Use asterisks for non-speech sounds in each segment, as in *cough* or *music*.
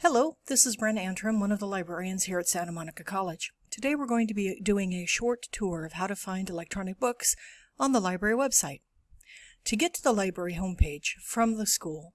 Hello, this is Bren Antrim, one of the librarians here at Santa Monica College. Today we're going to be doing a short tour of how to find electronic books on the library website. To get to the library homepage from the school,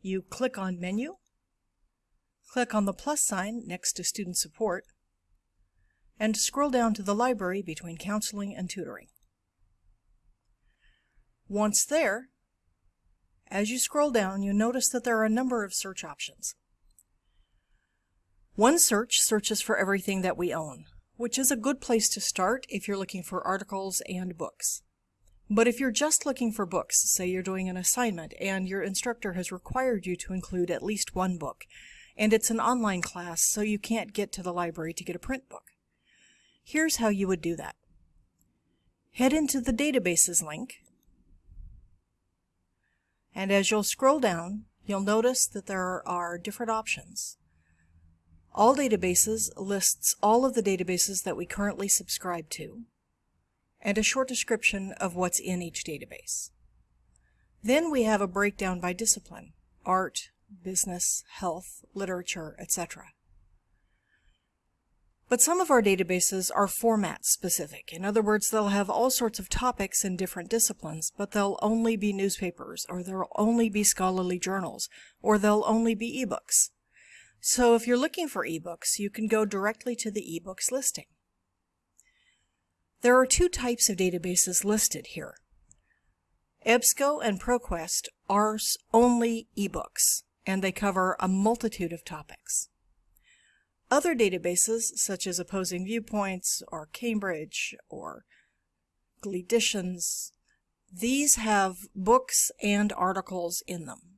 you click on Menu, click on the plus sign next to Student Support, and scroll down to the library between Counseling and Tutoring. Once there, as you scroll down, you notice that there are a number of search options. One search searches for everything that we own, which is a good place to start if you're looking for articles and books. But if you're just looking for books, say you're doing an assignment and your instructor has required you to include at least one book, and it's an online class so you can't get to the library to get a print book. Here's how you would do that. Head into the databases link and as you'll scroll down, you'll notice that there are different options. All databases lists all of the databases that we currently subscribe to, and a short description of what's in each database. Then we have a breakdown by discipline, art, business, health, literature, etc. But some of our databases are format specific. In other words, they'll have all sorts of topics in different disciplines, but they'll only be newspapers, or there'll only be scholarly journals, or they'll only be ebooks. So if you're looking for ebooks, you can go directly to the ebooks listing. There are two types of databases listed here. EBSCO and ProQuest are only ebooks, and they cover a multitude of topics. Other databases, such as Opposing Viewpoints or Cambridge or Gleeditions, these have books and articles in them.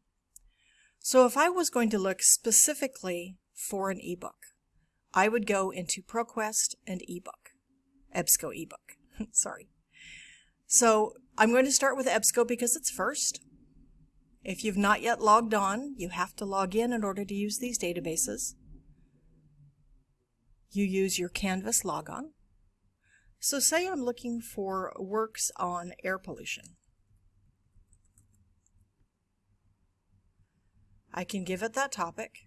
So if I was going to look specifically for an ebook, I would go into ProQuest and ebook, EBSCO ebook, *laughs* sorry. So I'm going to start with EBSCO because it's first. If you've not yet logged on, you have to log in in order to use these databases you use your Canvas logon. So say I'm looking for works on air pollution. I can give it that topic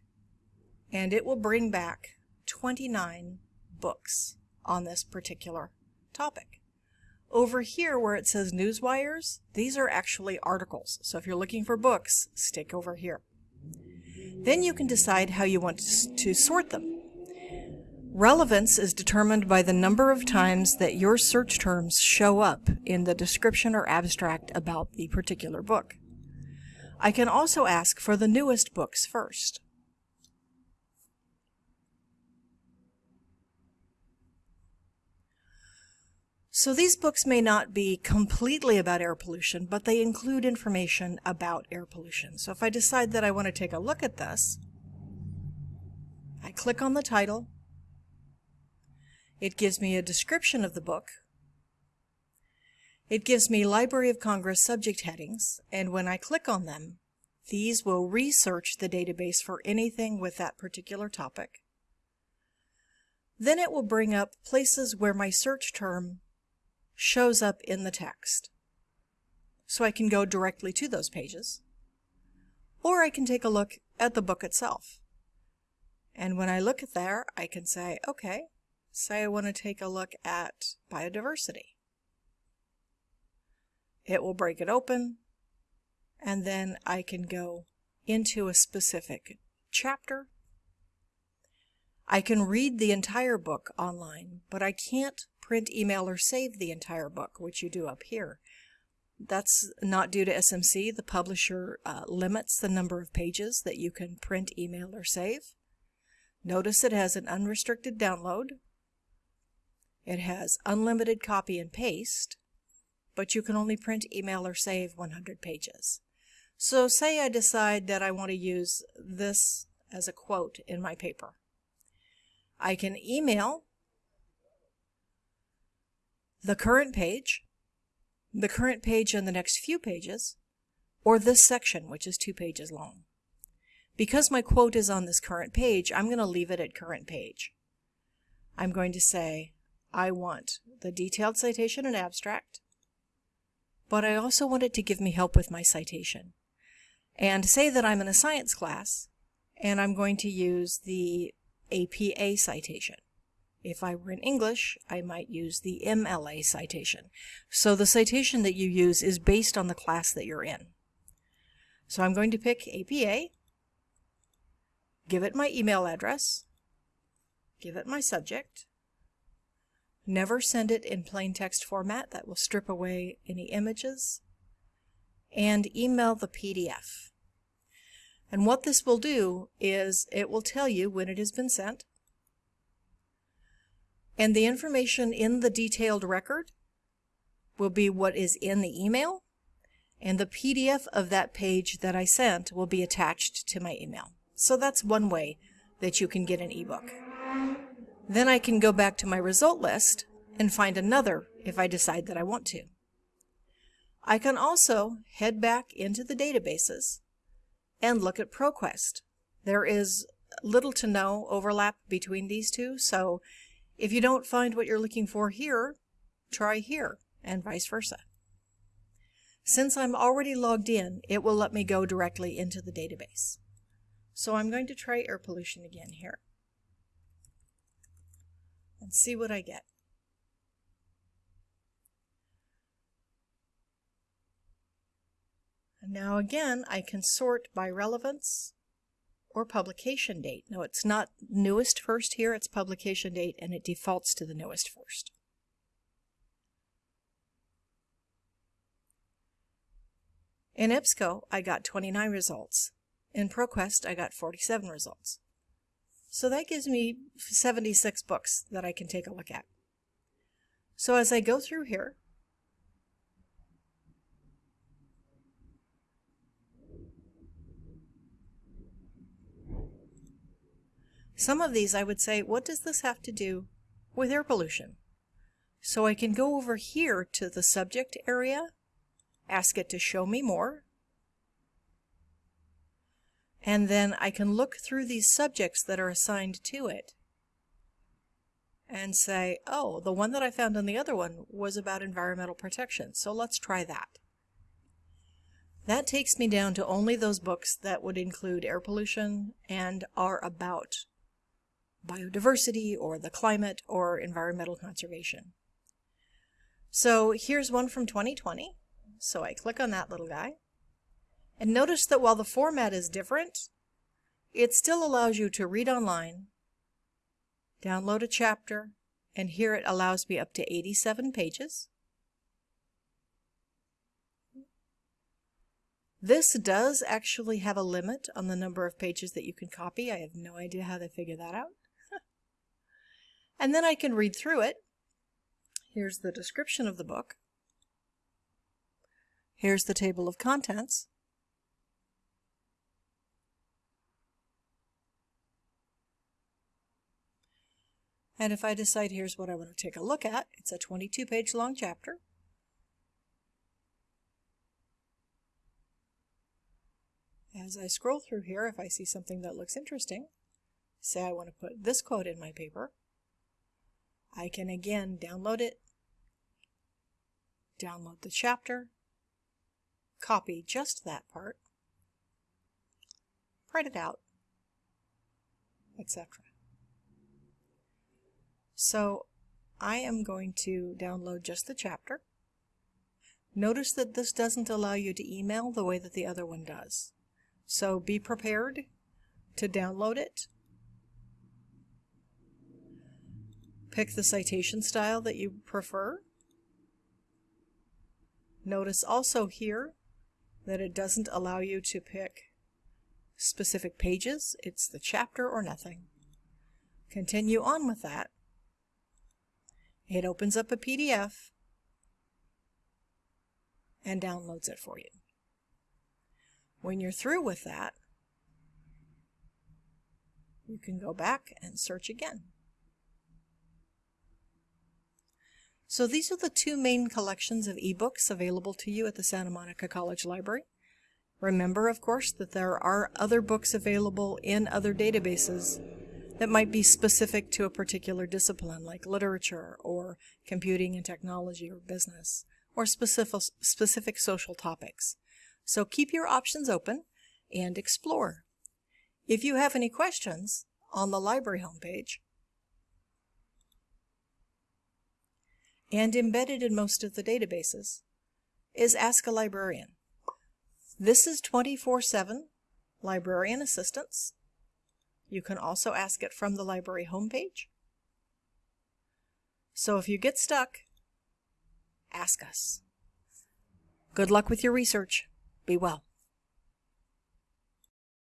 and it will bring back 29 books on this particular topic. Over here where it says newswires, these are actually articles. So if you're looking for books, stick over here. Then you can decide how you want to sort them. Relevance is determined by the number of times that your search terms show up in the description or abstract about the particular book. I can also ask for the newest books first. So these books may not be completely about air pollution, but they include information about air pollution. So if I decide that I want to take a look at this, I click on the title, it gives me a description of the book. It gives me Library of Congress subject headings, and when I click on them, these will research the database for anything with that particular topic. Then it will bring up places where my search term shows up in the text. So I can go directly to those pages. Or I can take a look at the book itself. And when I look at there, I can say, okay, Say I want to take a look at biodiversity. It will break it open, and then I can go into a specific chapter. I can read the entire book online, but I can't print, email, or save the entire book, which you do up here. That's not due to SMC. The publisher uh, limits the number of pages that you can print, email, or save. Notice it has an unrestricted download, it has unlimited copy and paste, but you can only print, email, or save 100 pages. So say I decide that I want to use this as a quote in my paper. I can email the current page, the current page and the next few pages, or this section, which is two pages long. Because my quote is on this current page, I'm going to leave it at current page. I'm going to say, I want the detailed citation and abstract, but I also want it to give me help with my citation. And say that I'm in a science class and I'm going to use the APA citation. If I were in English, I might use the MLA citation. So the citation that you use is based on the class that you're in. So I'm going to pick APA, give it my email address, give it my subject, never send it in plain text format, that will strip away any images, and email the PDF. And what this will do is it will tell you when it has been sent, and the information in the detailed record will be what is in the email, and the PDF of that page that I sent will be attached to my email. So that's one way that you can get an ebook. Then I can go back to my result list and find another if I decide that I want to. I can also head back into the databases and look at ProQuest. There is little to no overlap between these two, so if you don't find what you're looking for here, try here, and vice versa. Since I'm already logged in, it will let me go directly into the database. So I'm going to try air pollution again here and see what I get. And now again, I can sort by relevance or publication date. No, it's not newest first here, it's publication date, and it defaults to the newest first. In EBSCO, I got 29 results. In ProQuest, I got 47 results. So that gives me 76 books that I can take a look at. So as I go through here, Some of these I would say, what does this have to do with air pollution? So I can go over here to the subject area, ask it to show me more, and then I can look through these subjects that are assigned to it and say, oh, the one that I found on the other one was about environmental protection, so let's try that. That takes me down to only those books that would include air pollution and are about biodiversity or the climate or environmental conservation. So here's one from 2020. So I click on that little guy. And notice that while the format is different, it still allows you to read online, download a chapter, and here it allows me up to 87 pages. This does actually have a limit on the number of pages that you can copy. I have no idea how they figure that out. *laughs* And then I can read through it. Here's the description of the book. Here's the table of contents. And if I decide here's what I want to take a look at, it's a 22 page long chapter. As I scroll through here, if I see something that looks interesting, say I want to put this quote in my paper, I can again download it, download the chapter, copy just that part, print it out, etc. So I am going to download just the chapter. Notice that this doesn't allow you to email the way that the other one does. So be prepared to download it Pick the citation style that you prefer. Notice also here that it doesn't allow you to pick specific pages. It's the chapter or nothing. Continue on with that. It opens up a PDF and downloads it for you. When you're through with that, you can go back and search again. So these are the two main collections of ebooks available to you at the Santa Monica College Library. Remember, of course, that there are other books available in other databases that might be specific to a particular discipline, like literature or computing and technology or business, or specific, specific social topics. So keep your options open and explore. If you have any questions on the library homepage, and embedded in most of the databases, is Ask a Librarian. This is 24-7 librarian assistance. You can also ask it from the library homepage. So if you get stuck, ask us. Good luck with your research. Be well.